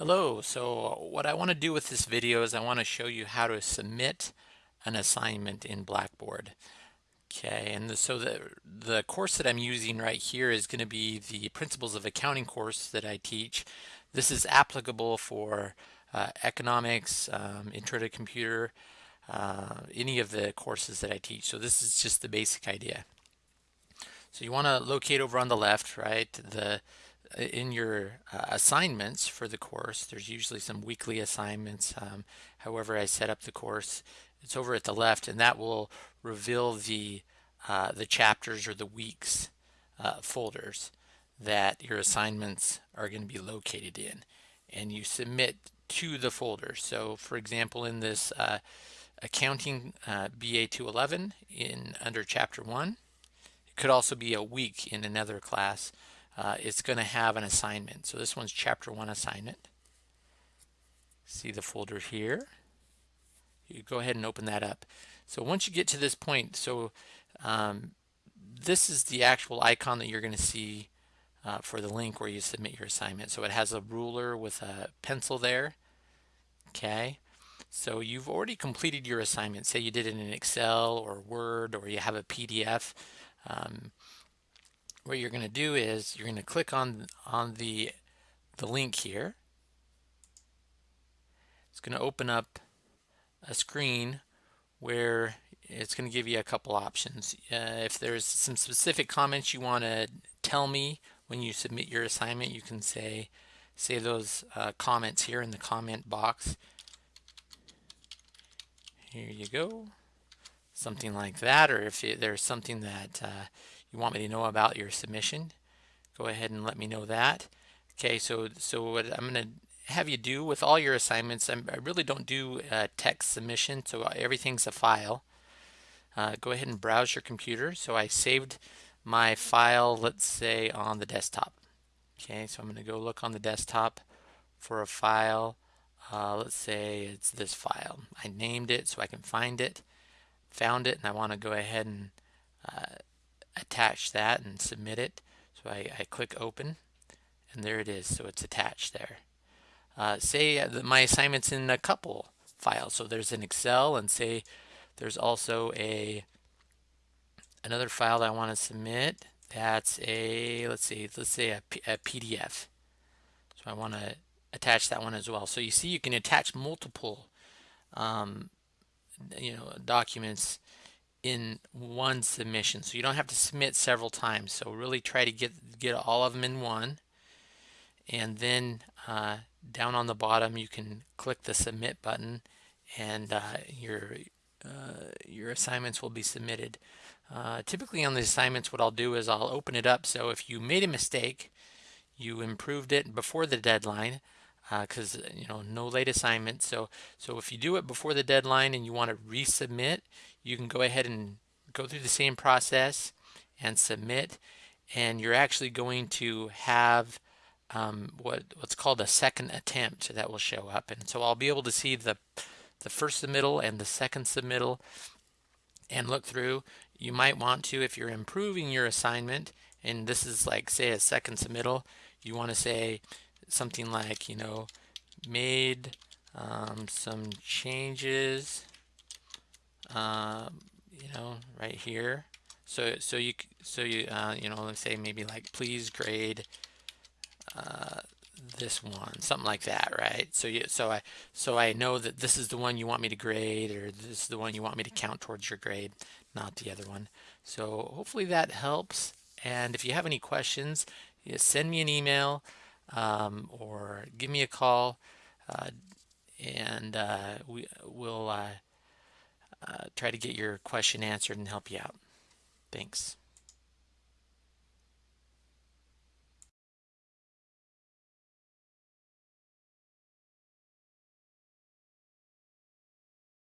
Hello, so what I want to do with this video is I want to show you how to submit an assignment in Blackboard. Okay, and the, so the, the course that I'm using right here is going to be the Principles of Accounting course that I teach. This is applicable for uh, economics, um, intro to computer, uh, any of the courses that I teach. So this is just the basic idea. So you want to locate over on the left, right, the in your uh, assignments for the course, there's usually some weekly assignments. Um, however, I set up the course, it's over at the left, and that will reveal the uh, the chapters or the weeks uh, folders that your assignments are going to be located in, and you submit to the folder. So, for example, in this uh, accounting uh, BA 211 in under chapter one, it could also be a week in another class uh, it's going to have an assignment. So this one's chapter one assignment. See the folder here. You go ahead and open that up. So once you get to this point, so um, this is the actual icon that you're going to see uh, for the link where you submit your assignment. So it has a ruler with a pencil there. Okay. So you've already completed your assignment. Say you did it in Excel or Word or you have a PDF. Um, what you're going to do is you're going to click on on the the link here. It's going to open up a screen where it's going to give you a couple options. Uh, if there's some specific comments you want to tell me when you submit your assignment, you can say say those uh, comments here in the comment box. Here you go. Something like that, or if there's something that uh, you want me to know about your submission, go ahead and let me know that. Okay, so so what I'm going to have you do with all your assignments, I'm, i really don't do text submission, so everything's a file. Uh, go ahead and browse your computer. So I saved my file, let's say, on the desktop. Okay, so I'm going to go look on the desktop for a file. Uh, let's say it's this file. I named it so I can find it, found it, and I want to go ahead and uh, attach that and submit it. So I, I click open and there it is. So it's attached there. Uh, say that my assignment's in a couple files. So there's an Excel and say there's also a another file I want to submit. That's a, let's see, let's say a, P a PDF. So I want to attach that one as well. So you see you can attach multiple um, you know documents in one submission. So you don't have to submit several times. So really try to get get all of them in one. And then uh, down on the bottom you can click the submit button and uh, your uh, your assignments will be submitted. Uh, typically on the assignments what I'll do is I'll open it up. So if you made a mistake you improved it before the deadline because uh, you know no late assignment. So so if you do it before the deadline and you want to resubmit you can go ahead and go through the same process and submit. And you're actually going to have um, what what's called a second attempt that will show up. And so I'll be able to see the the first submittal and the second submittal and look through. You might want to if you're improving your assignment and this is like say a second submittal you want to say something like, you know, made um, some changes, um, you know, right here. So, so you, so you, uh, you know, let's say maybe like, please grade uh, this one, something like that, right? So you, so I, so I know that this is the one you want me to grade, or this is the one you want me to count towards your grade, not the other one. So hopefully that helps. And if you have any questions, send me an email um, or give me a call uh, and uh, we will uh, uh, try to get your question answered and help you out. Thanks.